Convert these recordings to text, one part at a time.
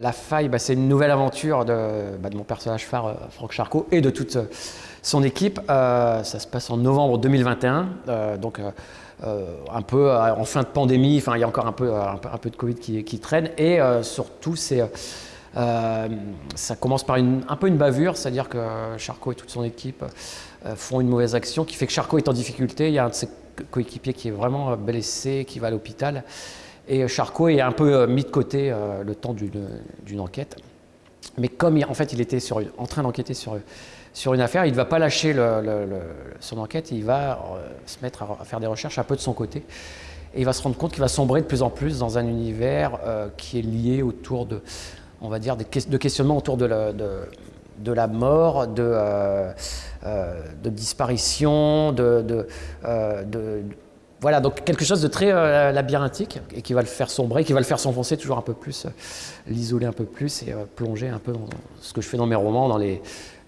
La faille, bah, c'est une nouvelle aventure de, bah, mon personnage phare, euh, Franck Charcot, et de toute euh, son équipe. Euh, ça se passe en novembre 2021, euh, donc un peu en fin de pandémie, il y a encore un peu, de Covid qui, traîne, et surtout ça commence par un peu une bavure, c'est-à-dire que Charcot et toute son équipe font une mauvaise action qui fait que Charcot est en difficulté. Il y a un de ses coéquipiers qui est vraiment blessé, qui va à l'hôpital. Et Charcot est un peu euh, mis de côté euh, le temps d'une enquête. Mais comme en fait il était en train d'enquêter sur, sur une affaire, il ne va pas lâcher son enquête, il va euh, se mettre à, faire des recherches un peu de son côté. Et il va se rendre compte qu'il va sombrer de plus en plus dans un univers euh, qui est lié autour de, on va dire, des, de questionnements autour de la, de, la mort, de, euh, de disparition, de, de voilà, donc quelque chose de très euh, labyrinthique et qui va le faire sombrer, qui va le faire s'enfoncer toujours un peu plus, euh, l'isoler un peu plus et euh, plonger un peu dans ce que je fais dans mes romans, dans les,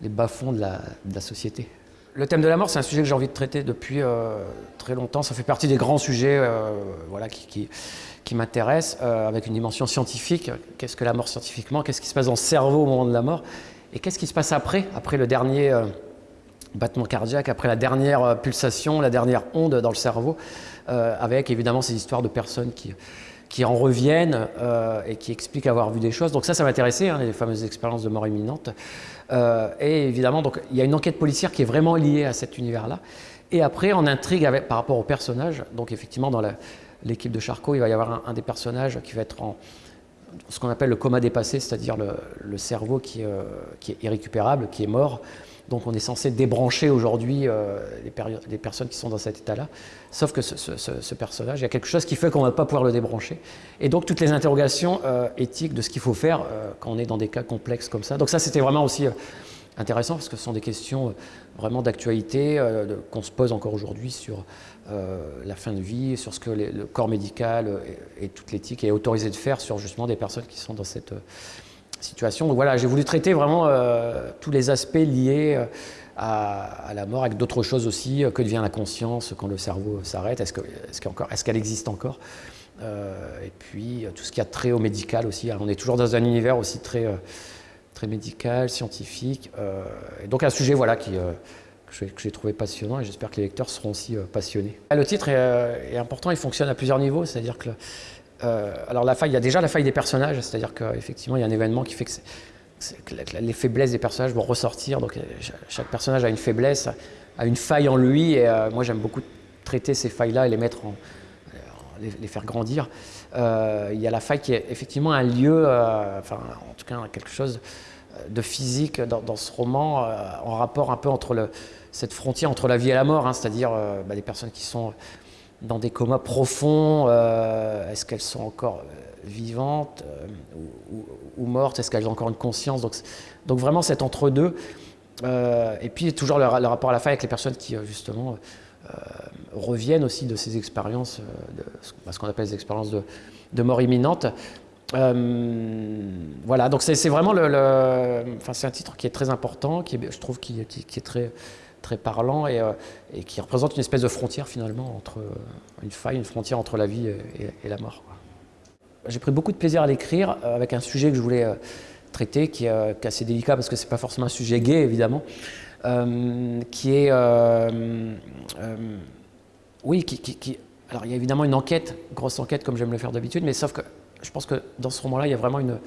bas-fonds de la, société. Le thème de la mort, c'est un sujet que j'ai envie de traiter depuis très longtemps. Ça fait partie des grands sujets voilà, qui, qui, m'intéressent, avec une dimension scientifique. Qu'est-ce que la mort scientifiquement? Qu'est-ce qui se passe dans le cerveau au moment de la mort? Et qu'est-ce qui se passe après, après le dernier battement cardiaque, après la dernière euh, pulsation, la dernière onde dans le cerveau, euh, avec évidemment ces histoires de personnes qui, qui en reviennent euh, et qui expliquent avoir vu des choses. Donc ça, ça m'intéressait, hein, les fameuses expériences de mort imminente. Et évidemment, donc, il y a une enquête policière qui est vraiment liée à cet univers-là. Et après, en intrigue avec, par rapport aux personnages, donc effectivement, dans l'équipe de Charcot, il va y avoir un, des personnages qui va être en ce qu'on appelle le coma dépassé, c'est-à-dire le, le, cerveau qui, qui est irrécupérable, qui est mort, donc on est censé débrancher aujourd'hui euh, les, personnes qui sont dans cet état-là. Sauf que ce, personnage, il y a quelque chose qui fait qu'on ne va pas pouvoir le débrancher. Et donc toutes les interrogations euh, éthiques de ce qu'il faut faire euh, quand on est dans des cas complexes comme ça. Donc ça c'était vraiment aussi intéressant parce que ce sont des questions vraiment d'actualité qu'on se pose encore aujourd'hui sur la fin de vie, sur ce que le corps médical et, et toute l'éthique est autorisé de faire sur justement des personnes qui sont dans cette voilà, j'ai voulu traiter vraiment euh, tous les aspects liés euh, à, la mort, avec d'autres choses aussi, euh, que devient la conscience quand le cerveau s'arrête, est-ce qu'elle est qu existe encore Et puis tout ce qui a trait au médical aussi. On est toujours dans un univers aussi très, très médical, scientifique. donc un sujet voilà, qui, que j'ai trouvé passionnant et j'espère que les lecteurs seront aussi passionnés. Le titre est, est, important, il fonctionne à plusieurs niveaux, c'est-à-dire que euh, alors la faille, il y a déjà la faille des personnages, c'est-à-dire qu'effectivement il y a un événement qui fait que, les faiblesses des personnages vont ressortir, donc euh, chaque personnage a une faiblesse, a une faille en lui, et euh, moi j'aime beaucoup traiter ces failles-là et les mettre en, les, faire grandir. Il y a la faille qui est effectivement un lieu, enfin en tout cas quelque chose de physique dans, ce roman, en rapport un peu entre le, cette frontière entre la vie et la mort, hein, c'est-à-dire bah, les personnes qui sont dans des comas profonds euh, Est-ce qu'elles sont encore euh, vivantes euh, ou, mortes Est-ce qu'elles ont encore une conscience? Donc, vraiment cet entre-deux. Et puis toujours le, rapport à la faille avec les personnes qui justement reviennent aussi de ces expériences, de ce qu'on appelle les expériences de, mort imminente. voilà, donc c'est vraiment le, enfin, c'est un titre qui est très important, qui est, je trouve qui est très très parlant et, euh, et, qui représente une espèce de frontière finalement entre euh, une faille, une frontière entre la vie et, la mort. J'ai pris beaucoup de plaisir à l'écrire euh, avec un sujet que je voulais traiter qui est, assez délicat parce que c'est pas forcément un sujet gay évidemment, qui est oui, qui, alors il y a évidemment une enquête, grosse enquête comme j'aime le faire d'habitude, mais sauf que je pense que dans ce roman-là, il y a vraiment une,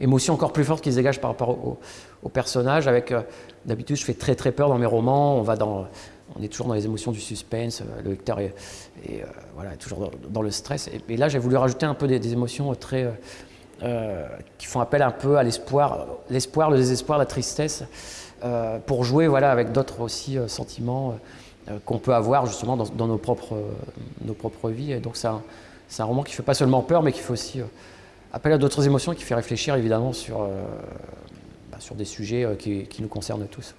émotion encore plus forte qui se dégage par rapport au, au personnage. Avec euh, d'habitude, je fais très très peur dans mes romans. On va dans, on est toujours dans les émotions du suspense. Euh, le lecteur est, est euh, voilà, toujours dans, le stress. Et, là, j'ai voulu rajouter un peu des, émotions très euh, qui font appel un peu à l'espoir, l'espoir, le désespoir, la tristesse, pour jouer voilà avec d'autres aussi sentiments qu'on peut avoir justement dans, dans, nos propres nos propres vies. Et donc c'est un, un roman qui fait pas seulement peur, mais qui fait aussi appel à d'autres émotions qui fait réfléchir évidemment sur, euh, bah, des sujets euh, qui nous concernent tous.